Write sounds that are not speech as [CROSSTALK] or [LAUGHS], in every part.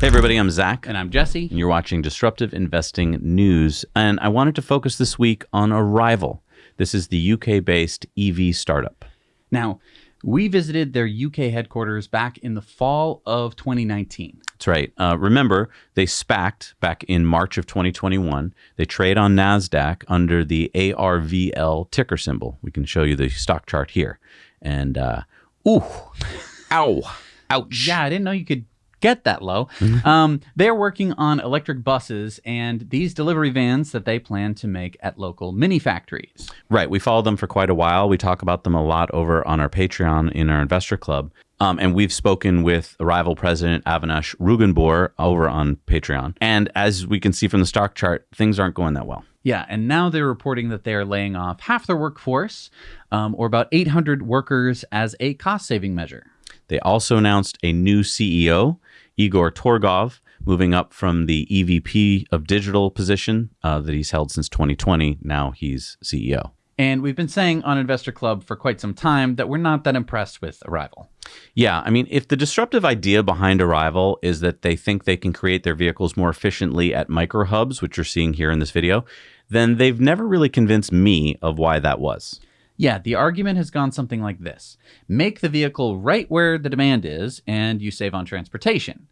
Hey, everybody, I'm Zach. And I'm Jesse. And you're watching Disruptive Investing News. And I wanted to focus this week on Arrival. This is the UK based EV startup. Now, we visited their UK headquarters back in the fall of 2019. That's right. Uh, remember, they SPACed back in March of 2021. They trade on NASDAQ under the ARVL ticker symbol. We can show you the stock chart here. And, uh, ooh, [LAUGHS] ow, ouch. Yeah, I didn't know you could get that low. Mm-hmm. um, they're working on electric buses and these delivery vans that they plan to make at local mini factories. Right. We followed them for quite a while. We talk about them a lot over on our Patreon in our investor club. Um, and we've spoken with Arrival president Avinash Rugoobur over on Patreon. And as we can see from the stock chart, things aren't going that well. Yeah, and now they're reporting that they are laying off half their workforce, um, or about 800 workers, as a cost saving measure. They also announced a new CEO, Igor Torgov, moving up from the EVP of digital position uh, that he's held since 2020. Now he's CEO. And we've been saying on Investor Club for quite some time that we're not that impressed with Arrival. Yeah, I mean, if the disruptive idea behind Arrival is that they think they can create their vehicles more efficiently at micro hubs, which you're seeing here in this video, then they've never really convinced me of why that was. Yeah, the argument has gone something like this make the vehicle right where the demand is, and you save on transportation.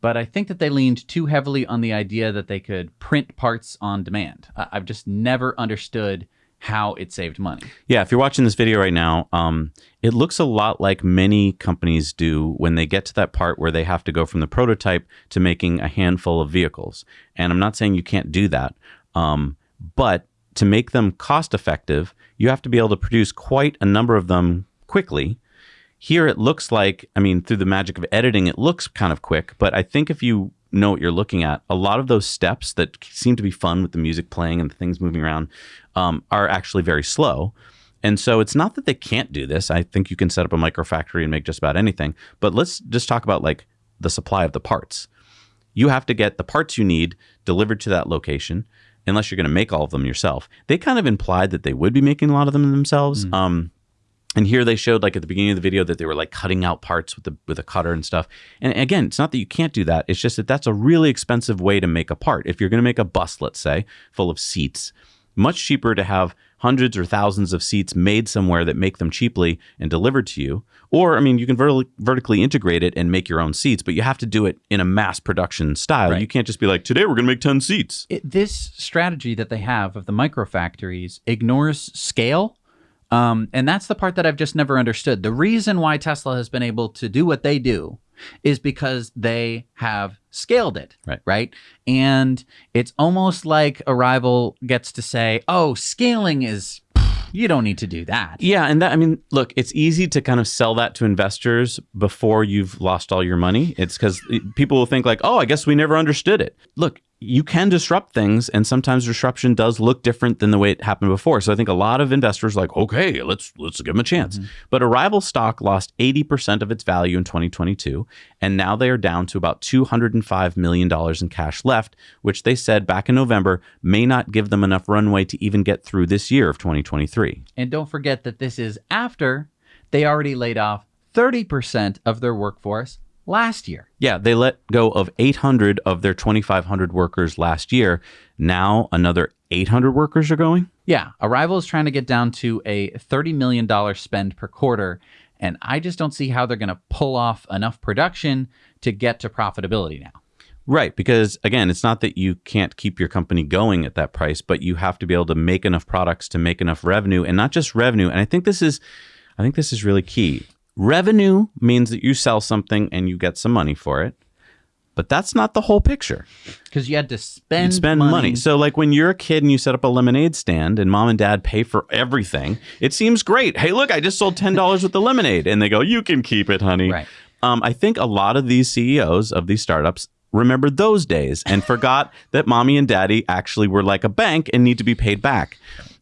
But I think that they leaned too heavily on the idea that they could print parts on demand. I've just never understood how it saved money. Yeah, if you're watching this video right now, um, it looks a lot like many companies do when they get to that part where they have to go from the prototype to making a handful of vehicles. And I'm not saying you can't do that, um, but to make them cost effective, you have to be able to produce quite a number of them quickly. Here it looks like, I mean, through the magic of editing, it looks kind of quick, but I think if you know what you're looking at, a lot of those steps that seem to be fun with the music playing and the things moving around um, are actually very slow. And so it's not that they can't do this. I think you can set up a micro factory and make just about anything. But let's just talk about like the supply of the parts. You have to get the parts you need delivered to that location unless you're going to make all of them yourself. They kind of implied that they would be making a lot of them themselves. Mm. Um, and here they showed like at the beginning of the video that they were like cutting out parts with the with a cutter and stuff. And again, it's not that you can't do that. It's just that that's a really expensive way to make a part. If you're going to make a bus, let's say, full of seats, much cheaper to have hundreds or thousands of seats made somewhere that make them cheaply and delivered to you. Or, I mean, you can vertically, vertically integrate it and make your own seats, but you have to do it in a mass production style. Right. You can't just be like, today we're going to make 10 seats. It, this strategy that they have of the micro factories ignores scale. Um, and that's the part that I've just never understood. The reason why Tesla has been able to do what they do is because they have scaled it. Right. Right. And it's almost like Arrival gets to say, oh, scaling is you don't need to do that. Yeah, and that I mean, look, it's easy to kind of sell that to investors before you've lost all your money. It's because people will think like, "Oh, I guess we never understood it." Look, you can disrupt things and sometimes disruption does look different than the way it happened before. So i think a lot of investors like okay let's let's give them a chance. Mm-hmm. but arrival stock lost 80% of its value in 2022 and now they are down to about $205 million in cash left which they said back in november may not give them enough runway to even get through this year of 2023 and don't forget that this is after they already laid off 30% of their workforce last year. Yeah, they let go of 800 of their 2,500 workers last year. Now another 800 workers are going? Yeah, Arrival is trying to get down to a $30 million spend per quarter. And I just don't see how they're going to pull off enough production to get to profitability now. Right, because again, it's not that you can't keep your company going at that price, but you have to be able to make enough products to make enough revenue and not just revenue. And I think this is I think this is really key. Revenue means that you sell something and you get some money for it. But that's not the whole picture. Because you had to spend, spend money. money. So, like when you're a kid and you set up a lemonade stand and mom and dad pay for everything, it seems great. Hey, look, I just sold $10 [LAUGHS] with the lemonade. And they go, you can keep it, honey. Right. Um, I think a lot of these CEOs of these startups remembered those days and [LAUGHS] forgot that mommy and daddy actually were like a bank and need to be paid back.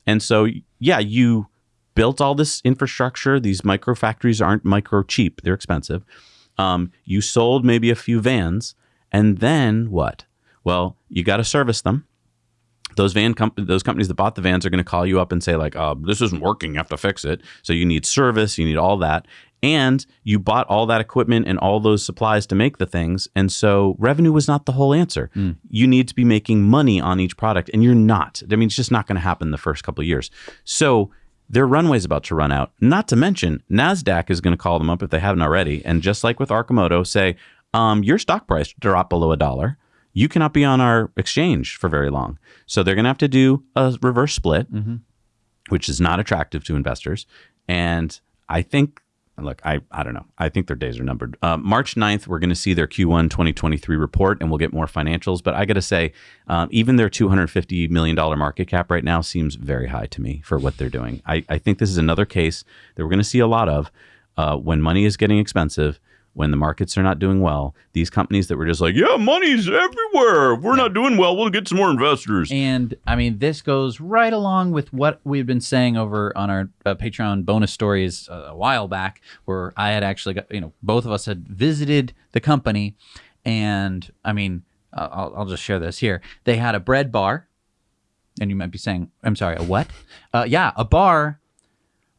And so, yeah, you built all this infrastructure. These micro factories aren't micro cheap, they're expensive. Um, you sold maybe a few vans, and then what? Well, you got to service them. Those van comp- those companies that bought the vans are going to call you up and say like, uh, "This isn't working. You have to fix it." So you need service. You need all that. and you bought all that equipment and all those supplies to make the things. And so revenue was not the whole answer. You need to be making money on each product, and you're not. I mean, it's just not going to happen the first couple of years. So their runway's about to run out. Not to mention, NASDAQ is going to call them up if they haven't already. And just like with Arcimoto, say, um, your stock price dropped below a dollar. You cannot be on our exchange for very long. So they're going to have to do a reverse split, which is not attractive to investors. And I think, look, I, I don't know. I think their days are numbered. Uh, March 9th, we're going to see their Q1 2023 report and we'll get more financials. But I got to say, um, even their $250 million market cap right now seems very high to me for what they're doing. I, I think this is another case that we're going to see a lot of uh, when money is getting expensive. When the markets are not doing well, these companies that were just like, yeah, money's everywhere. If we're not doing well, we'll get some more investors. And I mean, this goes right along with what we've been saying over on our uh, Patreon bonus stories uh, a while back, where I had actually got, you know, both of us had visited the company. And I mean, uh, I'll, I'll just share this here. They had a bread bar. And you might be saying, I'm sorry, a what? Uh, yeah, a bar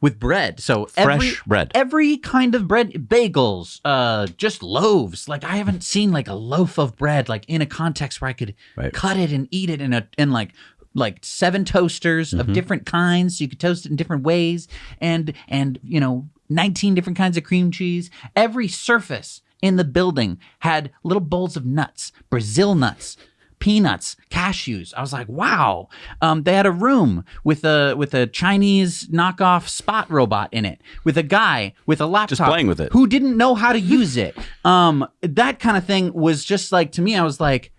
with bread. So every, Fresh bread. every kind of bread, bagels, uh, just loaves. Like I haven't seen like a loaf of bread like in a context where I could Right. cut it and eat it in a in like like seven toasters Mm-hmm. of different kinds, so you could toast it in different ways, and and you know nineteen different kinds of cream cheese. Every surface in the building had little bowls of nuts, Brazil nuts peanuts, cashews. I was like, wow. Um, they had a room with a with a Chinese knockoff spot robot in it, with a guy with a laptop just playing with it. who didn't know how to use it. [LAUGHS] Um, that kind of thing was just like to me. I was like.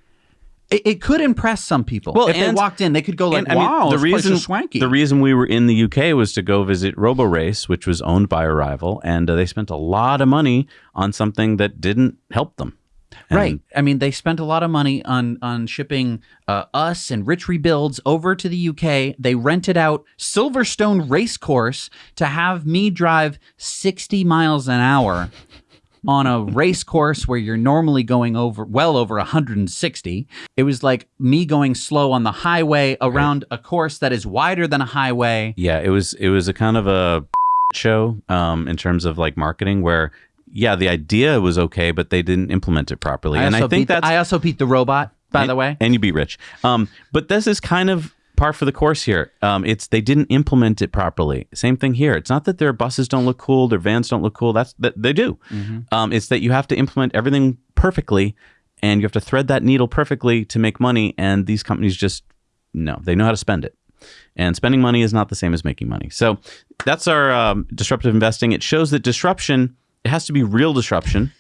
It, it could impress some people. Well, if they walked in, they could go like, And, I mean, "Wow, the reason swanky." the reason we were in the UK was to go visit RoboRace, which was owned by Arrival, and uh, they spent a lot of money on something that didn't help them. And- Right. I mean, they spent a lot of money on on shipping uh, us and Rich Rebuilds over to the UK. They rented out Silverstone Racecourse to have me drive 60 miles an hour on a race course where you're normally going over well over 160. It was like me going slow on the highway around a course that is wider than a highway. Yeah, it was it was a kind of a show um, in terms of like marketing where yeah, the idea was okay, but they didn't implement it properly. and I think that I also beat the robot, by and, the way. and you beat Rich. Um, but this is kind of par for the course here. Um, it's they didn't implement it properly. Same thing here. It's not that their buses don't look cool, their vans don't look cool. That's that they do. Um, it's that you have to implement everything perfectly, and you have to thread that needle perfectly to make money. And these companies just no, they know how to spend it. And spending money is not the same as making money. So that's our um, disruptive investing. It shows that disruption it has to be real disruption.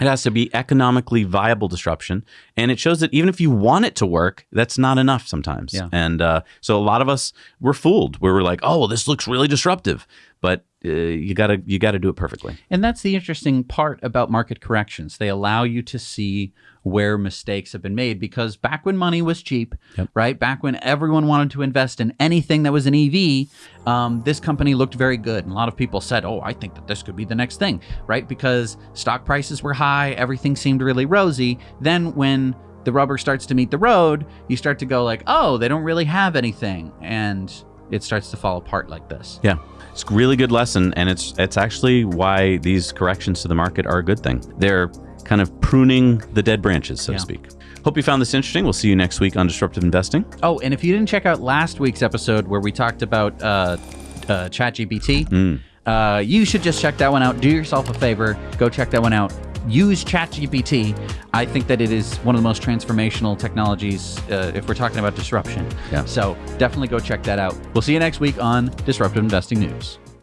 It has to be economically viable disruption, and it shows that even if you want it to work, that's not enough sometimes. Yeah. And uh, so a lot of us were fooled. Where we're like, "Oh, well, this looks really disruptive," but uh, you gotta you gotta do it perfectly. And that's the interesting part about market corrections. They allow you to see where mistakes have been made because back when money was cheap, right? Back when everyone wanted to invest in anything that was an EV, um, this company looked very good. And a lot of people said, oh, I think that this could be the next thing, right? Because stock prices were high, everything seemed really rosy. Then when the rubber starts to meet the road, you start to go like, oh, they don't really have anything. And it starts to fall apart like this. Yeah, it's a really good lesson, and it's it's actually why these corrections to the market are a good thing. They're kind of pruning the dead branches, so Yeah. to speak. Hope you found this interesting. We'll see you next week on Disruptive Investing. Oh, and if you didn't check out last week's episode where we talked about uh, uh, ChatGPT, uh, you should just check that one out. Do yourself a favor, go check that one out. Use ChatGPT. I think that it is one of the most transformational technologies uh, if we're talking about disruption. Yeah. So definitely go check that out. We'll see you next week on Disruptive Investing News.